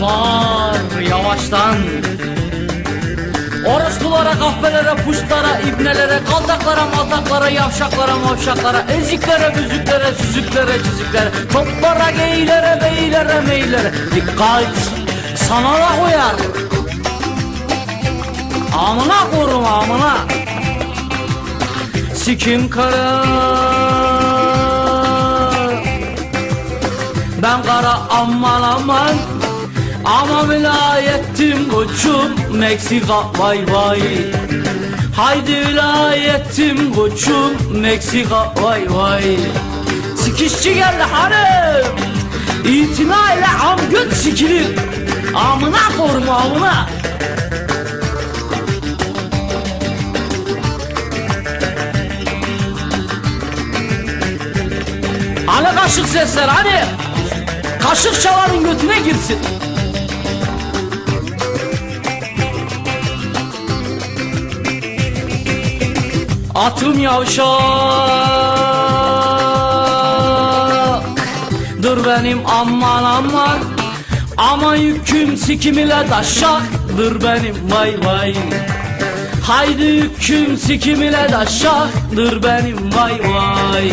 kopar yavaştan Orospulara, kahvelere, puşlara, ibnelere, kaldaklara, maldaklara, yavşaklara, mavşaklara, eziklere, büzüklere, süzüklere, çiziklere, toplara, geylere, beylere, meylere. Dikkat! Sana da uyar. Amına korum amına. Sikim kara. Ben kara aman aman ama vilayettim koçum Meksika vay vay. Haydi vilayettim koçum Meksika vay vay. Sikişçi geldi hanım. İtina ile am göt sikilir. Amına korum amına. Hani kaşık sesler hani? Kaşık çalanın götüne girsin Atım yavşak Dur benim aman aman. Ama yüküm sikim ile taşak Dur benim vay vay. Haydi yüküm sikim ile taşak Dur benim vay vay